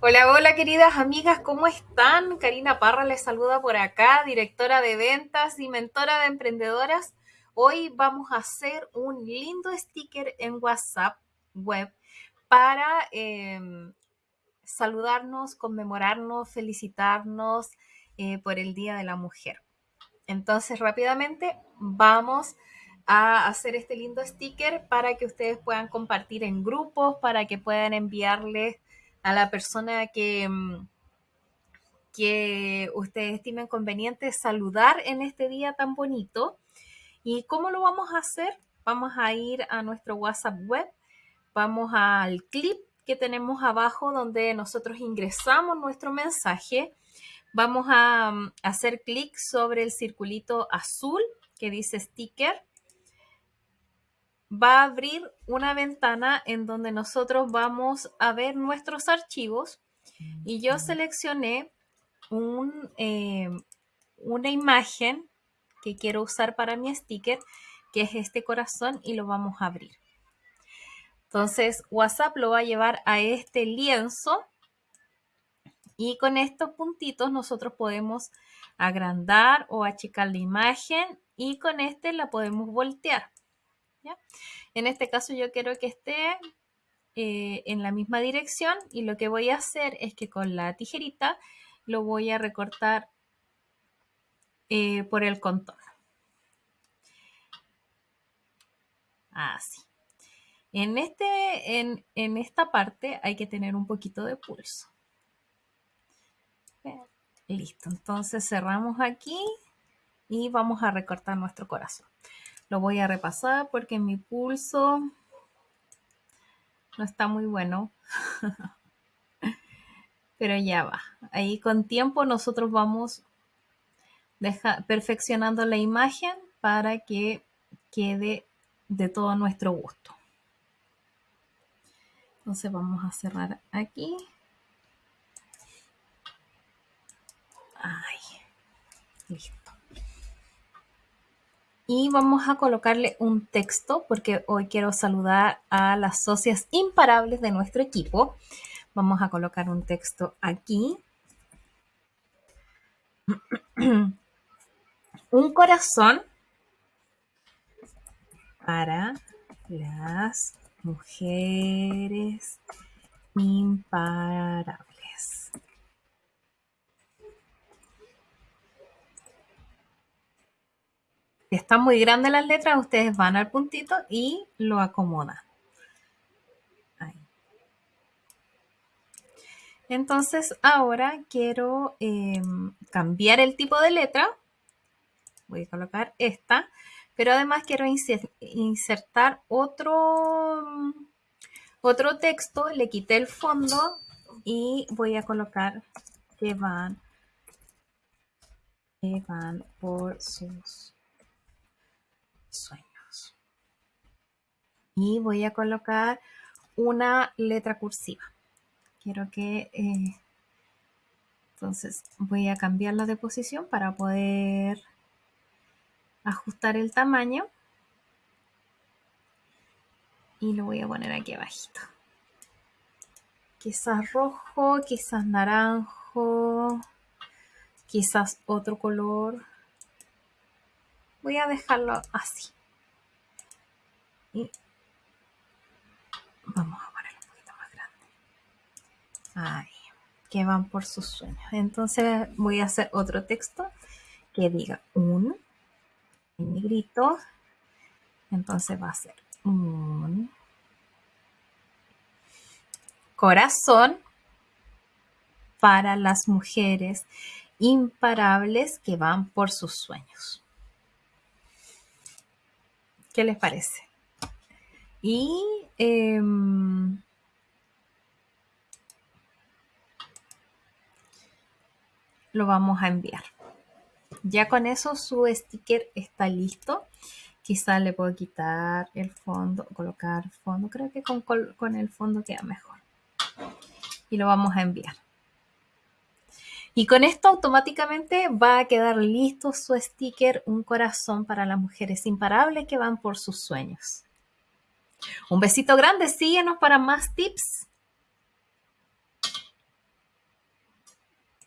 Hola, hola queridas amigas, ¿cómo están? Karina Parra les saluda por acá, directora de ventas y mentora de emprendedoras. Hoy vamos a hacer un lindo sticker en WhatsApp web para em, saludarnos, conmemorarnos, felicitarnos eh, por el Día de la Mujer. Entonces, rápidamente vamos a hacer este lindo sticker para que ustedes puedan compartir en grupos, para que puedan enviarles a la persona que, mm, que ustedes estimen conveniente saludar en este día tan bonito. ¿Y cómo lo vamos a hacer? Vamos a ir a nuestro WhatsApp web, vamos al clip que tenemos abajo donde nosotros ingresamos nuestro mensaje. Vamos a mm, hacer clic sobre el circulito azul que dice sticker va a abrir una ventana en donde nosotros vamos a ver nuestros archivos y yo seleccioné un, eh, una imagen que quiero usar para mi sticker, que es este corazón y lo vamos a abrir. Entonces WhatsApp lo va a llevar a este lienzo y con estos puntitos nosotros podemos agrandar o achicar la imagen y con este la podemos voltear. En este caso yo quiero que esté eh, en la misma dirección y lo que voy a hacer es que con la tijerita lo voy a recortar eh, por el contorno. Así. En, este, en, en, esta parte hay que tener un poquito de pulso. Listo, entonces cerramos aquí y vamos a recortar nuestro corazón. Lo voy a repasar porque mi pulso no está muy bueno. Pero ya va. Ahí con tiempo nosotros vamos perfeccionando la imagen para que quede de todo nuestro gusto. Entonces vamos a cerrar aquí. Ay, listo y vamos a colocarle un texto porque hoy quiero saludar a las socias imparables de nuestro equipo. Vamos a colocar un texto aquí. un corazón para las mujeres imparables. Están muy grandes las letras, ustedes van al puntito y lo acomodan. Entonces ahora quiero em, cambiar el tipo de letra. Voy a colocar esta. Pero además quiero insertar otro, otro texto. Le quité el fondo y voy a colocar que van, que van por sus sueños. Y voy a colocar una letra cursiva. Quiero que... Eh, entonces voy a cambiarla de posición para poder ajustar el tamaño. Y lo voy a poner aquí abajito. Quizás rojo, quizás naranjo, quizás otro color. Voy a dejarlo así. Y vamos a ponerlo un poquito más grande. Ahí, que van por sus sueños. Entonces voy a hacer otro texto que diga un en negrito. Entonces va a ser un corazón para las mujeres imparables que van por sus sueños. ¿Qué les parece? Y em, lo vamos a enviar. Ya con eso su sticker está listo. Quizás le puedo quitar el fondo, colocar fondo. Creo que con, con el fondo queda mejor. Y lo vamos a enviar. Y con esto automáticamente va a quedar listo su sticker, un corazón para las mujeres imparables que van por sus sueños. Un besito grande, síguenos para más tips.